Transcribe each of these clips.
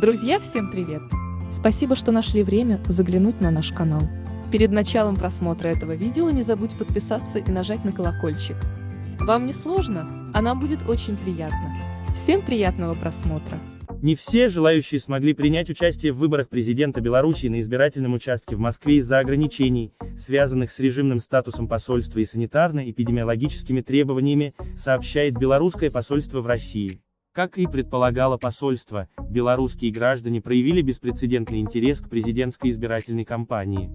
Друзья, всем привет! Спасибо, что нашли время заглянуть на наш канал. Перед началом просмотра этого видео не забудь подписаться и нажать на колокольчик. Вам не сложно, а нам будет очень приятно. Всем приятного просмотра! Не все желающие смогли принять участие в выборах президента Беларуси на избирательном участке в Москве из-за ограничений, связанных с режимным статусом посольства и санитарно-эпидемиологическими требованиями, сообщает белорусское посольство в России. Как и предполагало посольство, белорусские граждане проявили беспрецедентный интерес к президентской избирательной кампании.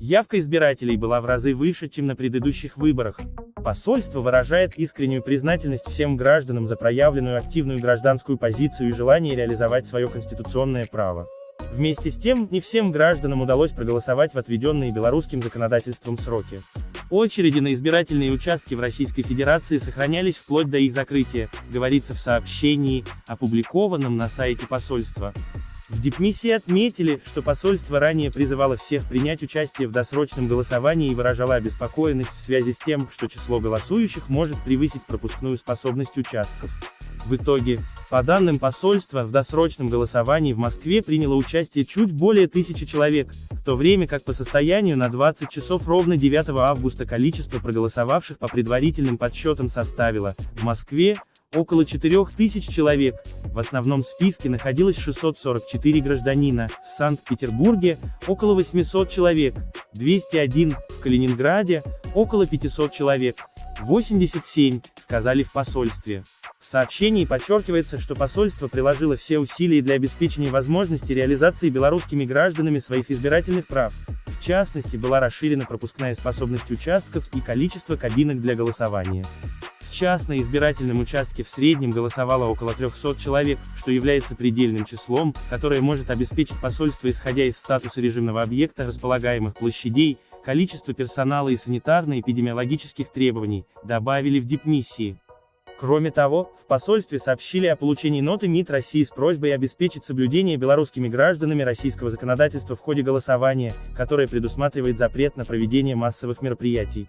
Явка избирателей была в разы выше, чем на предыдущих выборах. Посольство выражает искреннюю признательность всем гражданам за проявленную активную гражданскую позицию и желание реализовать свое конституционное право. Вместе с тем, не всем гражданам удалось проголосовать в отведенные белорусским законодательством сроки. Очереди на избирательные участки в Российской Федерации сохранялись вплоть до их закрытия, говорится в сообщении, опубликованном на сайте посольства. В дипмиссии отметили, что посольство ранее призывало всех принять участие в досрочном голосовании и выражало обеспокоенность в связи с тем, что число голосующих может превысить пропускную способность участков. В итоге, по данным посольства, в досрочном голосовании в Москве приняло участие чуть более тысячи человек, в то время как по состоянию на 20 часов ровно 9 августа количество проголосовавших по предварительным подсчетам составило, в Москве, около 4000 человек, в основном списке находилось 644 гражданина, в Санкт-Петербурге, около 800 человек, 201, в Калининграде, около 500 человек, 87, сказали в посольстве. В сообщении подчеркивается, что посольство приложило все усилия для обеспечения возможности реализации белорусскими гражданами своих избирательных прав. В частности, была расширена пропускная способность участков и количество кабинок для голосования. В час избирательном участке в среднем голосовало около 300 человек, что является предельным числом, которое может обеспечить посольство исходя из статуса режимного объекта располагаемых площадей, количество персонала и санитарно-эпидемиологических требований, добавили в дипмиссии. Кроме того, в посольстве сообщили о получении ноты МИД России с просьбой обеспечить соблюдение белорусскими гражданами российского законодательства в ходе голосования, которое предусматривает запрет на проведение массовых мероприятий.